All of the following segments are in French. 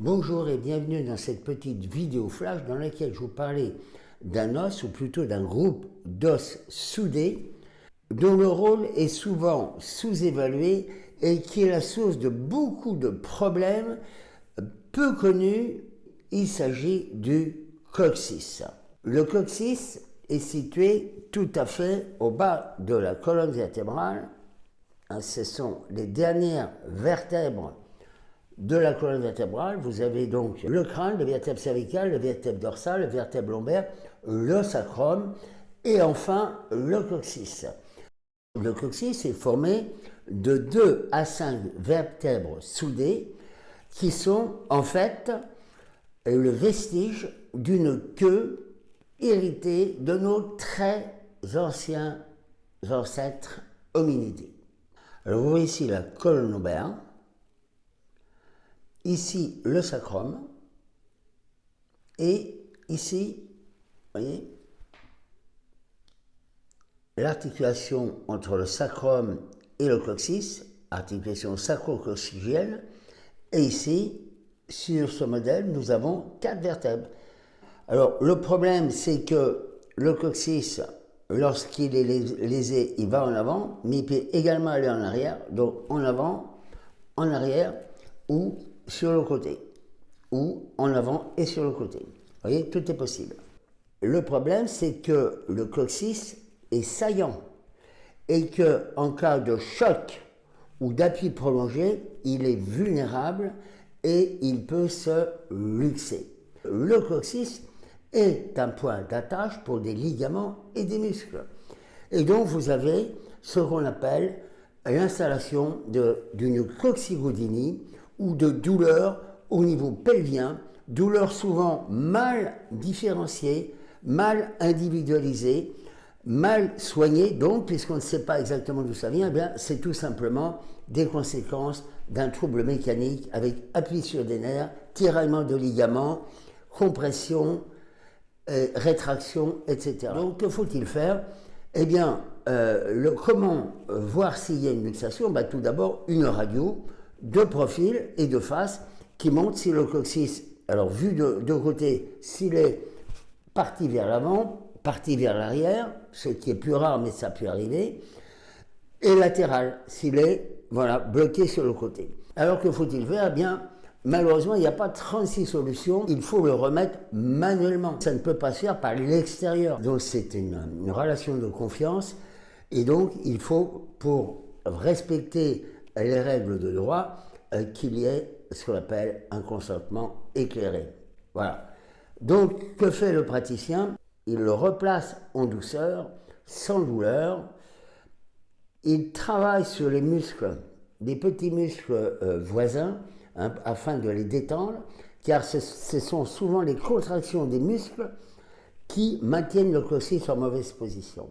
Bonjour et bienvenue dans cette petite vidéo flash dans laquelle je vous parlais d'un os ou plutôt d'un groupe d'os soudés dont le rôle est souvent sous-évalué et qui est la source de beaucoup de problèmes peu connus. Il s'agit du coccyx. Le coccyx est situé tout à fait au bas de la colonne vertébrale. Ce sont les dernières vertèbres de la colonne vertébrale, vous avez donc le crâne, le vertèbre cervical, le vertèbre dorsal, le vertèbre lombaire, le sacrum et enfin le coccyx. Le coccyx est formé de 2 à 5 vertèbres soudées qui sont en fait le vestige d'une queue héritée de nos très anciens ancêtres hominidés. Alors la colonne lombaire, ici le sacrum, et ici, vous voyez, l'articulation entre le sacrum et le coccyx, articulation sacro-coccygienne, et ici, sur ce modèle, nous avons quatre vertèbres. Alors, le problème, c'est que le coccyx, lorsqu'il est lésé, il va en avant, mais il peut également aller en arrière, donc en avant, en arrière, ou sur le côté, ou en avant et sur le côté. Vous voyez, tout est possible. Le problème, c'est que le coccyx est saillant et que en cas de choc ou d'appui prolongé, il est vulnérable et il peut se luxer. Le coccyx est un point d'attache pour des ligaments et des muscles. Et donc vous avez ce qu'on appelle l'installation d'une coccygodynie ou de douleurs au niveau pelvien, douleurs souvent mal différenciées, mal individualisées, mal soignées, donc, puisqu'on ne sait pas exactement d'où ça vient, eh c'est tout simplement des conséquences d'un trouble mécanique avec appui sur des nerfs, tiraillement de ligaments, compression, euh, rétraction, etc. Donc, que faut-il faire? Eh bien, euh, comment voir s'il y a une luxation bah, Tout d'abord, une radio, de profil et de face qui montre si le coccyx, alors vu de, de côté, s'il est parti vers l'avant, parti vers l'arrière, ce qui est plus rare mais ça peut arriver, et latéral, s'il est voilà, bloqué sur le côté. Alors que faut-il faire? Eh bien, malheureusement, il n'y a pas 36 solutions, il faut le remettre manuellement. Ça ne peut pas se faire par l'extérieur. Donc c'est une, une relation de confiance, et donc il faut, pour respecter les règles de droit euh, qu'il y ait ce qu'on appelle un consentement éclairé. Voilà. Donc, que fait le praticien? Il le replace en douceur, sans douleur. Il travaille sur les muscles, des petits muscles euh, voisins, hein, afin de les détendre, car ce, sont souvent les contractions des muscles qui maintiennent le coccyx en mauvaise position.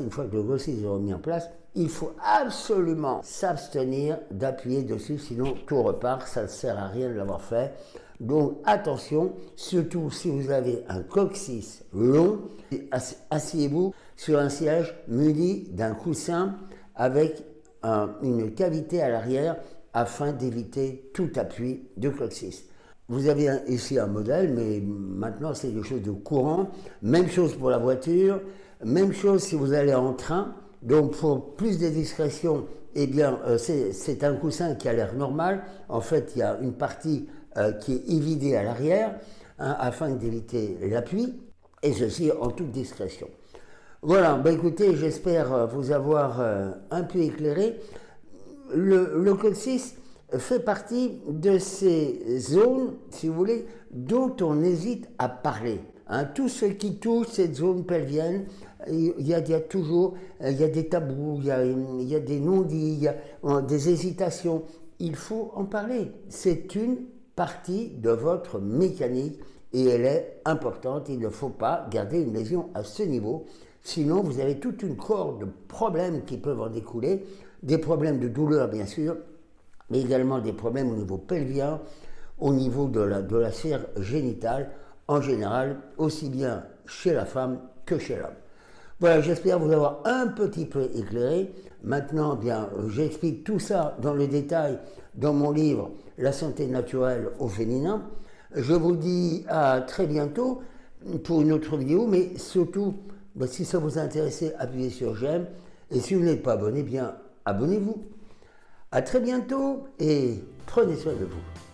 Une fois que le coccyx est remis en place, il faut absolument s'abstenir d'appuyer dessus, sinon tout repart, ça ne sert à rien de l'avoir fait. Donc attention, surtout si vous avez un coccyx long, asseyez-vous sur un siège muni d'un coussin avec une cavité à l'arrière afin d'éviter tout appui de coccyx. Vous avez ici un modèle, mais maintenant c'est des choses de courant. Même chose pour la voiture, même chose si vous allez en train. Donc pour plus de discrétion, eh bien euh, c'est un coussin qui a l'air normal. En fait, il y a une partie euh, qui est évidée à l'arrière hein, afin d'éviter l'appui, et ceci en toute discrétion. Voilà, ben écoutez, j'espère euh, vous avoir un peu éclairé. Le, le coccyx fait partie de ces zones, si vous voulez, dont on hésite à parler. Hein, tout ce qui touche cette zone pelvienne, il y, a, toujours il y a des tabous, il y a, il y a des non-dits, euh, des hésitations. Il faut en parler. C'est une partie de votre mécanique et elle est importante. Il ne faut pas garder une lésion à ce niveau. Sinon, vous avez toute une corde de problèmes qui peuvent en découler. Des problèmes de douleur, bien sûr, mais également des problèmes au niveau pelvien, au niveau de la sphère génitale, en général, aussi bien chez la femme que chez l'homme. Voilà, j'espère vous avoir un petit peu éclairé. Maintenant, bien, j'explique tout ça dans le détail dans mon livre La santé naturelle au féminin. Je vous dis à très bientôt pour une autre vidéo, mais surtout, ben, si ça vous intéresse, appuyez sur j'aime. Et si vous n'êtes pas abonné, bien, abonnez-vous. À très bientôt et prenez soin de vous.